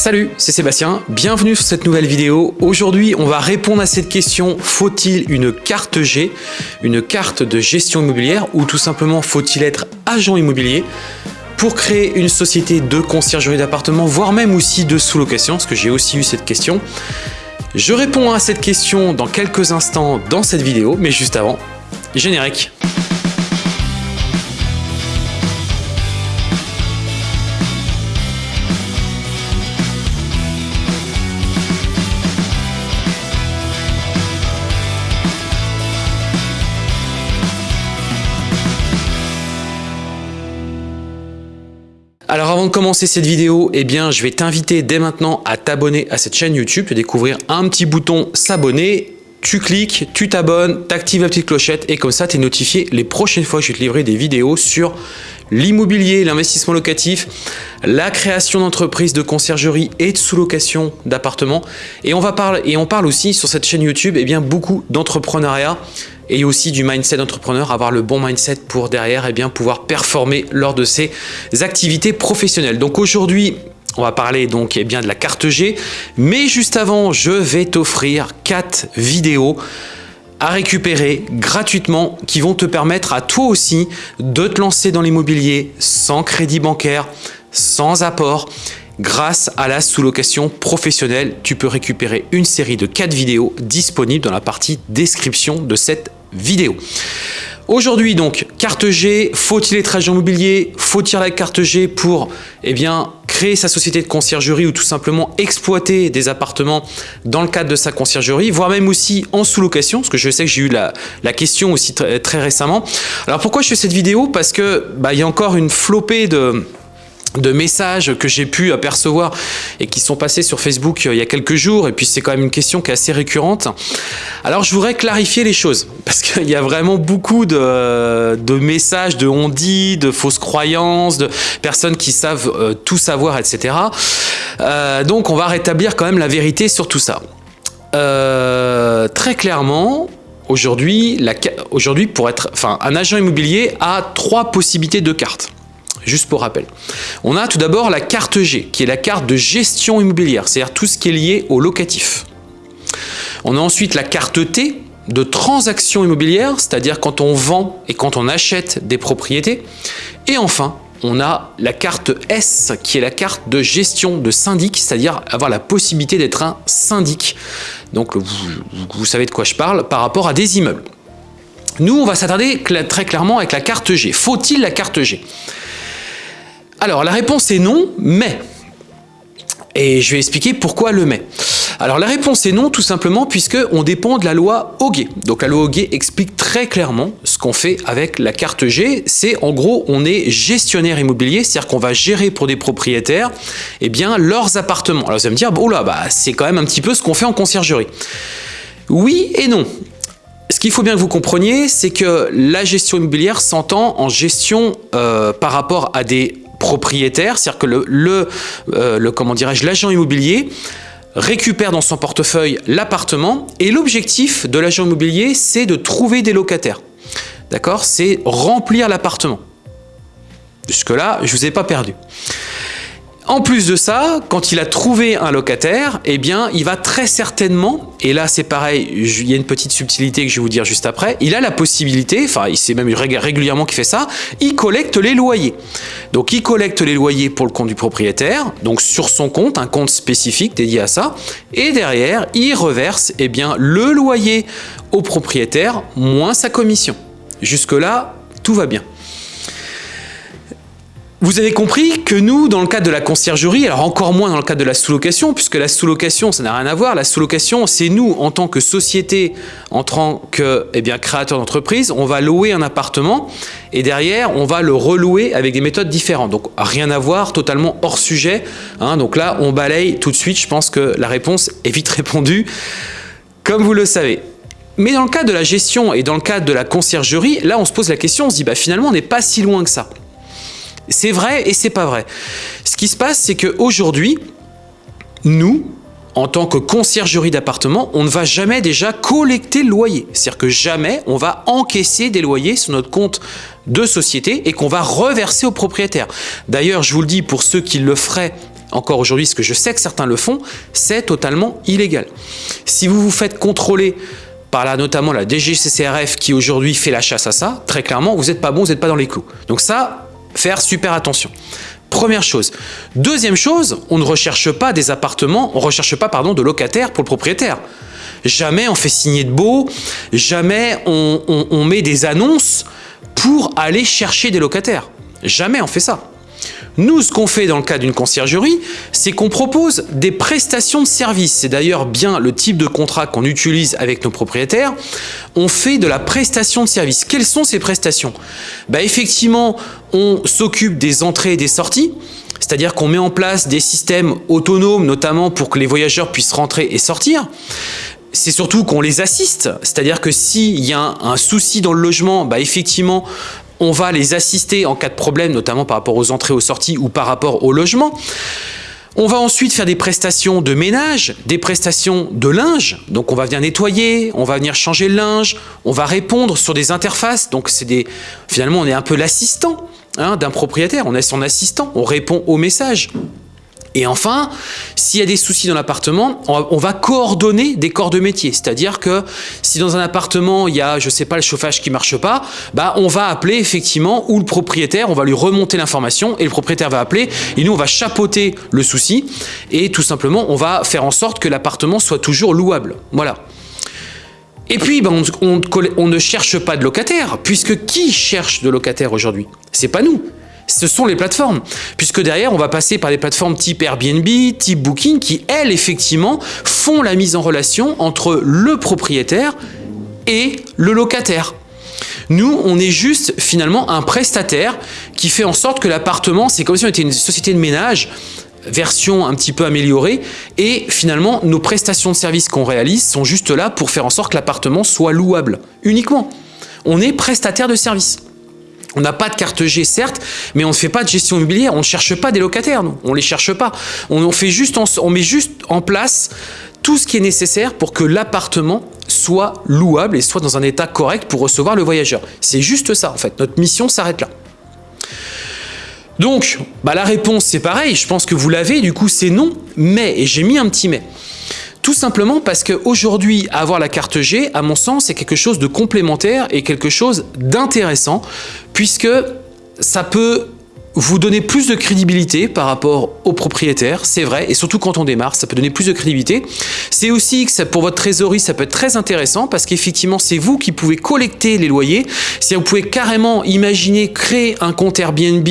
Salut, c'est Sébastien, bienvenue sur cette nouvelle vidéo. Aujourd'hui, on va répondre à cette question, faut-il une carte G, une carte de gestion immobilière ou tout simplement faut-il être agent immobilier pour créer une société de conciergerie d'appartements, voire même aussi de sous-location, parce que j'ai aussi eu cette question. Je réponds à cette question dans quelques instants dans cette vidéo, mais juste avant, générique. Alors avant de commencer cette vidéo, eh bien, je vais t'inviter dès maintenant à t'abonner à cette chaîne YouTube, de découvrir un petit bouton s'abonner. Tu cliques, tu t'abonnes, tu actives la petite clochette et comme ça, tu es notifié les prochaines fois que je vais te livrer des vidéos sur l'immobilier, l'investissement locatif, la création d'entreprises de conciergerie et de sous-location d'appartements. Et on va parler et on parle aussi sur cette chaîne YouTube eh bien beaucoup d'entrepreneuriat et aussi du mindset d'entrepreneur, avoir le bon mindset pour derrière et eh bien pouvoir performer lors de ses activités professionnelles. Donc aujourd'hui, on va parler donc eh bien de la carte G, mais juste avant, je vais t'offrir quatre vidéos à récupérer gratuitement qui vont te permettre à toi aussi de te lancer dans l'immobilier sans crédit bancaire, sans apport. Grâce à la sous-location professionnelle, tu peux récupérer une série de 4 vidéos disponibles dans la partie description de cette vidéo. Aujourd'hui donc, carte G, faut-il être agent immobilier Faut-il la carte G pour eh bien, créer sa société de conciergerie ou tout simplement exploiter des appartements dans le cadre de sa conciergerie, voire même aussi en sous-location, parce que je sais que j'ai eu la, la, question aussi très, très récemment. Alors pourquoi je fais cette vidéo? Parce que bah, il y a encore une flopée de de messages que j'ai pu apercevoir et qui sont passés sur Facebook euh, il y a quelques jours et puis c'est quand même une question qui est assez récurrente. Alors je voudrais clarifier les choses parce qu'il y a vraiment beaucoup de, messages de on dit, de fausses croyances, de personnes qui savent euh, tout savoir, etc. Euh, donc on va rétablir quand même la vérité sur tout ça. Très clairement, aujourd'hui, aujourd'hui pour être, enfin, un agent immobilier a trois possibilités de cartes. Juste pour rappel. On a tout d'abord la carte G, qui est la carte de gestion immobilière, c'est-à-dire tout ce qui est lié au locatif. On a ensuite la carte T, de transaction immobilière, c'est-à-dire quand on vend et quand on achète des propriétés. Et enfin, on a la carte S, qui est la carte de gestion de syndic, c'est-à-dire avoir la possibilité d'être un syndic. Donc vous, vous, savez de quoi je parle par rapport à des immeubles. Nous, on va s'attarder très clairement avec la carte G. Faut-il la carte G? Alors la réponse est non, mais. Et je vais expliquer pourquoi le mais. Alors la réponse est non tout simplement puisque on dépend de la loi Hoguet. Donc la loi Hoguet explique très clairement ce qu'on fait avec la carte G. C'est en gros on est gestionnaire immobilier, c'est-à-dire qu'on va gérer pour des propriétaires eh bien, leurs appartements. Alors vous allez me dire, bon là, bah, c'est quand même un petit peu ce qu'on fait en conciergerie. Oui et non. Ce qu'il faut bien que vous compreniez, c'est que la gestion immobilière s'entend en gestion euh, par rapport à des propriétaire, c'est-à-dire que le, le, euh, le comment dirais-je, l'agent immobilier récupère dans son portefeuille l'appartement et l'objectif de l'agent immobilier, c'est de trouver des locataires. D'accord? C'est remplir l'appartement. Jusque-là, je ne vous ai pas perdu. En plus de ça, quand il a trouvé un locataire, eh bien, il va très certainement, et là c'est pareil, il y a une petite subtilité que je vais vous dire juste après, il a la possibilité, enfin il sait même régulièrement qu'il fait ça, il collecte les loyers. Donc il collecte les loyers pour le compte du propriétaire, donc sur son compte, un compte spécifique dédié à ça, et derrière, il reverse eh bien, le loyer au propriétaire moins sa commission. Jusque-là, tout va bien. Vous avez compris que nous, dans le cadre de la conciergerie, alors encore moins dans le cadre de la sous-location, puisque la sous-location, ça n'a rien à voir. La sous-location, c'est nous, en tant que société, en tant que eh bien, créateur d'entreprise, on va louer un appartement et derrière, on va le relouer avec des méthodes différentes. Donc, rien à voir, totalement hors sujet. Hein. donc là, on balaye tout de suite. Je pense que la réponse est vite répondue, comme vous le savez. Mais dans le cadre de la gestion et dans le cadre de la conciergerie, là, on se pose la question, on se dit, bah, finalement, on n'est pas si loin que ça. C'est vrai et c'est pas vrai. Ce qui se passe, c'est qu'aujourd'hui, nous, en tant que conciergerie d'appartement, on ne va jamais déjà collecter le loyer. C'est-à-dire que jamais on va encaisser des loyers sur notre compte de société et qu'on va reverser au propriétaire. D'ailleurs, je vous le dis, pour ceux qui le feraient encore aujourd'hui, ce que je sais que certains le font, c'est totalement illégal. Si vous vous faites contrôler par là notamment la DGCCRF qui aujourd'hui fait la chasse à ça, très clairement, vous n'êtes pas bon, vous n'êtes pas dans les clous. Donc ça, faire super attention. Première chose. Deuxième chose, on ne recherche pas des appartements, on ne recherche pas pardon, de locataires pour le propriétaire. Jamais on fait signer de beau, jamais on, on met des annonces pour aller chercher des locataires. Jamais on fait ça. Nous, ce qu'on fait dans le cas d'une conciergerie, c'est qu'on propose des prestations de services. C'est d'ailleurs bien le type de contrat qu'on utilise avec nos propriétaires. On fait de la prestation de services. Quelles sont ces prestations? Bah, Effectivement, on s'occupe des entrées et des sorties. C'est-à-dire qu'on met en place des systèmes autonomes, notamment pour que les voyageurs puissent rentrer et sortir c'est surtout qu'on les assiste, c'est-à-dire que s'il y a un, souci dans le logement, bah effectivement, on va les assister en cas de problème, notamment par rapport aux entrées, aux sorties ou par rapport au logement. On va ensuite faire des prestations de ménage, des prestations de linge. Donc on va venir nettoyer, on va venir changer le linge, on va répondre sur des interfaces. Donc c'est des, finalement on est un peu l'assistant hein, d'un propriétaire, on est son assistant, on répond aux messages. Et enfin, s'il y a des soucis dans l'appartement, on, va coordonner des corps de métier. C'est-à-dire que si dans un appartement, il y a, je sais pas, le chauffage qui marche pas, bah, on va appeler effectivement ou le propriétaire, on va lui remonter l'information et le propriétaire va appeler et nous, on va chapeauter le souci et tout simplement, on va faire en sorte que l'appartement soit toujours louable. Voilà. Et puis, ben, on, on, ne cherche pas de locataire, puisque qui cherche de locataire aujourd'hui? C'est pas nous ce sont les plateformes. Puisque derrière, on va passer par des plateformes type Airbnb, type Booking, qui, elles, effectivement, font la mise en relation entre le propriétaire et le locataire. Nous, on est juste finalement un prestataire qui fait en sorte que l'appartement, c'est comme si on était une société de ménage, version un petit peu améliorée, et finalement, nos prestations de services qu'on réalise sont juste là pour faire en sorte que l'appartement soit louable, uniquement. On est prestataire de services. On n'a pas de carte G, certes, mais on ne fait pas de gestion immobilière. On ne cherche pas des locataires, nous. On ne les cherche pas. On, fait juste met juste en place tout ce qui est nécessaire pour que l'appartement soit louable et soit dans un état correct pour recevoir le voyageur. C'est juste ça, en fait. Notre mission s'arrête là. Donc, bah, la réponse, c'est pareil. Je pense que vous l'avez. Du coup, c'est non. Mais, et j'ai mis un petit mais. Tout simplement parce qu'aujourd'hui, avoir la carte G, à mon sens, c'est quelque chose de complémentaire et quelque chose d'intéressant, puisque ça peut vous donner plus de crédibilité par rapport aux propriétaires, c'est vrai, et surtout quand on démarre, ça peut donner plus de crédibilité. C'est aussi que pour votre trésorerie, ça peut être très intéressant parce qu'effectivement, c'est vous qui pouvez collecter les loyers. Si vous pouvez carrément imaginer créer un compte Airbnb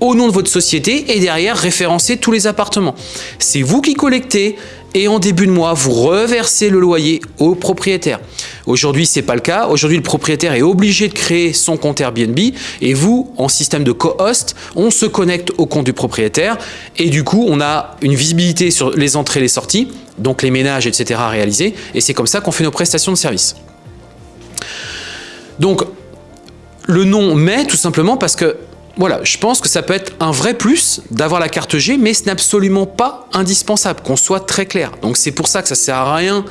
au nom de votre société et derrière référencer tous les appartements. C'est vous qui collectez, et en début de mois, vous reversez le loyer au propriétaire. Aujourd'hui, ce n'est pas le cas. Aujourd'hui, le propriétaire est obligé de créer son compte Airbnb et vous, en système de co-host, on se connecte au compte du propriétaire et du coup, on a une visibilité sur les entrées et les sorties, donc les ménages, etc. à réaliser et c'est comme ça qu'on fait nos prestations de service. Donc, le nom mais tout simplement parce que voilà, je pense que ça peut être un vrai plus d'avoir la carte G, mais ce n'est absolument pas indispensable, qu'on soit très clair. Donc c'est pour ça que ça sert à rien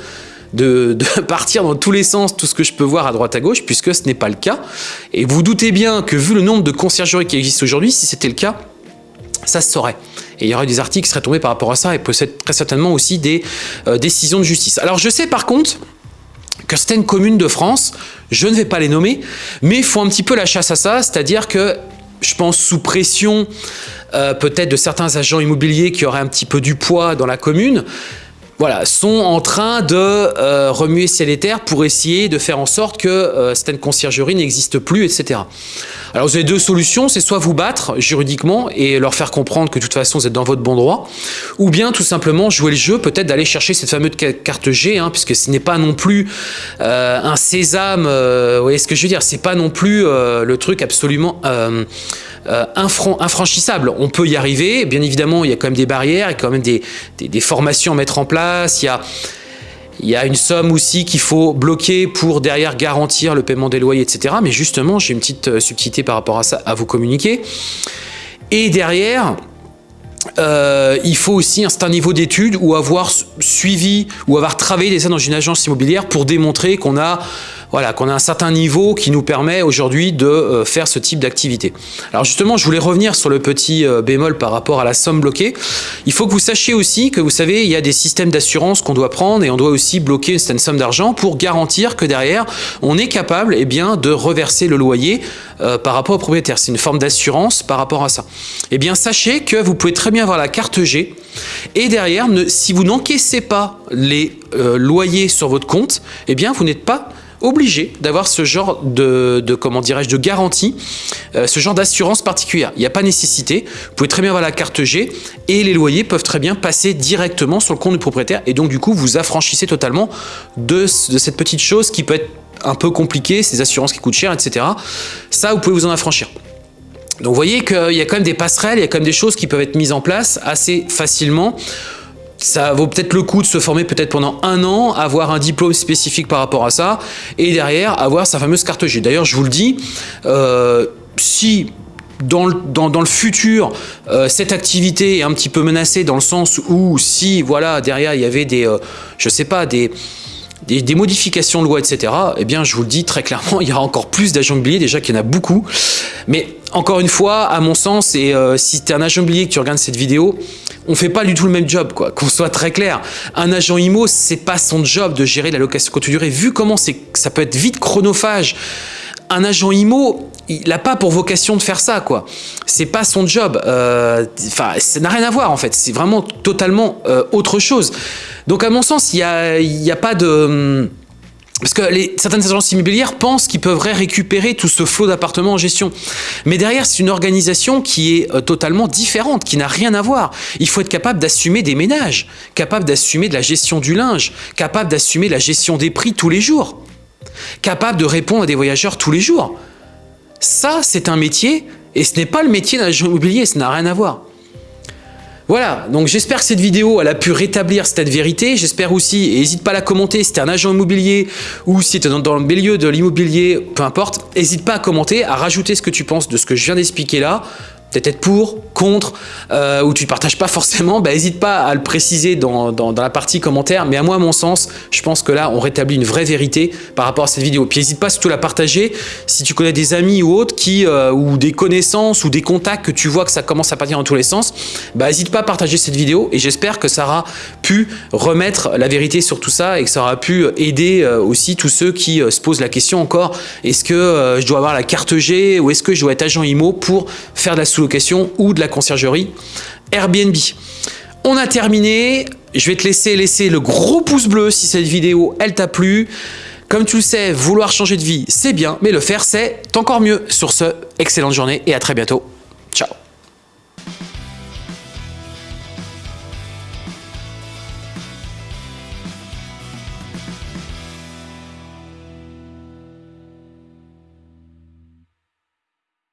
de, partir dans tous les sens, tout ce que je peux voir à droite à gauche, puisque ce n'est pas le cas. Et vous doutez bien que vu le nombre de conciergeries qui existent aujourd'hui, si c'était le cas, ça se saurait. Et il y aurait des articles qui seraient tombés par rapport à ça, et peut-être très certainement aussi des euh, décisions de justice. Alors je sais par contre que certaines communes de France, je ne vais pas les nommer, mais font un petit peu la chasse à ça, c'est-à-dire que je pense, sous pression euh, peut-être de certains agents immobiliers qui auraient un petit peu du poids dans la commune, voilà, sont en train de euh, remuer ciel et terre pour essayer de faire en sorte que euh, certaines conciergeries n'existent plus, etc. Alors vous avez deux solutions, c'est soit vous battre juridiquement et leur faire comprendre que de toute façon vous êtes dans votre bon droit, ou bien tout simplement jouer le jeu, peut-être d'aller chercher cette fameuse carte G, hein, puisque ce n'est pas non plus euh, un sésame, vous voyez ce que je veux dire, c'est pas non plus le truc absolument euh, infranchissable. On peut y arriver, bien évidemment, il y a quand même des barrières, il y a quand même des, formations à mettre en place, il y a, une somme aussi qu'il faut bloquer pour derrière garantir le paiement des loyers, etc. Mais justement, j'ai une petite euh, subtilité par rapport à ça à vous communiquer. Et derrière, euh, il faut aussi un certain niveau d'études ou avoir suivi ou avoir travaillé dans une agence immobilière pour démontrer qu'on a voilà, qu'on a un certain niveau qui nous permet aujourd'hui de euh, faire ce type d'activité. Alors justement, je voulais revenir sur le petit euh, bémol par rapport à la somme bloquée. Il faut que vous sachiez aussi que vous savez, il y a des systèmes d'assurance qu'on doit prendre et on doit aussi bloquer une certaine somme d'argent pour garantir que derrière, on est capable eh bien, de reverser le loyer euh, par rapport au propriétaire. C'est une forme d'assurance par rapport à ça. Eh bien, sachez que vous pouvez très bien avoir la carte G et derrière, si vous n'encaissez pas les loyers sur votre compte, eh bien, vous n'êtes pas obligé d'avoir ce genre de, comment dirais-je de garantie, euh, ce genre d'assurance particulière. Il n'y a pas nécessité. Vous pouvez très bien avoir la carte G et les loyers peuvent très bien passer directement sur le compte du propriétaire et donc du coup vous affranchissez totalement de, de cette petite chose qui peut être un peu compliquée, ces assurances qui coûtent cher, etc. Ça, vous pouvez vous en affranchir. Donc vous voyez qu'il y a quand même des passerelles, il y a quand même des choses qui peuvent être mises en place assez facilement ça vaut peut-être le coup de se former peut-être pendant un an, avoir un diplôme spécifique par rapport à ça, et derrière avoir sa fameuse carte G. D'ailleurs, je vous le dis, euh, si dans le, dans, le futur, euh, cette activité est un petit peu menacée dans le sens où si, voilà, derrière, il y avait des, euh, je sais pas, des, des, modifications de loi, etc., eh bien, je vous le dis très clairement, il y aura encore plus d'agents immobiliers, déjà qu'il y en a beaucoup. Mais encore une fois, à mon sens, et si tu es un agent immobilier que tu regardes cette vidéo, on fait pas du tout le même job, quoi. Qu'on soit très clair. Un agent IMO, c'est pas son job de gérer la location courte durée. Vu comment ça peut être vite chronophage, un agent IMO, il n'a pas pour vocation de faire ça, quoi. C'est pas son job. Euh, enfin, ça n'a rien à voir, en fait. C'est vraiment totalement euh, autre chose. Donc, à mon sens, il n'y a, y a pas de... Parce que certaines agences immobilières pensent qu'ils peuvent récupérer tout ce flot d'appartements en gestion. Mais derrière, c'est une organisation qui est euh, totalement différente, qui n'a rien à voir. Il faut être capable d'assumer des ménages, capable d'assumer de la gestion du linge, capable d'assumer la gestion des prix tous les jours, capable de répondre à des voyageurs tous les jours. Ça, c'est un métier, et ce n'est pas le métier d'un agent immobilier, ça n'a rien à voir. Voilà, donc j'espère que cette vidéo a pu rétablir cette vérité. J'espère aussi, et n'hésite pas à la commenter si tu un agent immobilier ou si tu es dans, le milieu de l'immobilier, peu importe. N'hésite pas à commenter, à rajouter ce que tu penses de ce que je viens d'expliquer là peut-être pour, contre, euh, ou tu ne partages pas forcément, bah, pas à le préciser dans, la partie commentaire. Mais à moi, à mon sens, je pense que là, on rétablit une vraie vérité par rapport à cette vidéo. Puis n'hésite pas surtout à la partager si tu connais des amis ou autres qui, euh, ou des connaissances ou des contacts que tu vois que ça commence à partir dans tous les sens. Bah, pas à partager cette vidéo et j'espère que ça aura pu remettre la vérité sur tout ça et que ça aura pu aider euh, aussi tous ceux qui se posent la question encore est-ce que je dois avoir la carte G ou est-ce que je dois être agent IMO pour faire de la sous ou de la conciergerie Airbnb. On a terminé. Je vais te laisser laisser le gros pouce bleu si cette vidéo, elle t'a plu. Comme tu le sais, vouloir changer de vie, c'est bien, mais le faire, c'est encore mieux. Sur ce, excellente journée et à très bientôt. Ciao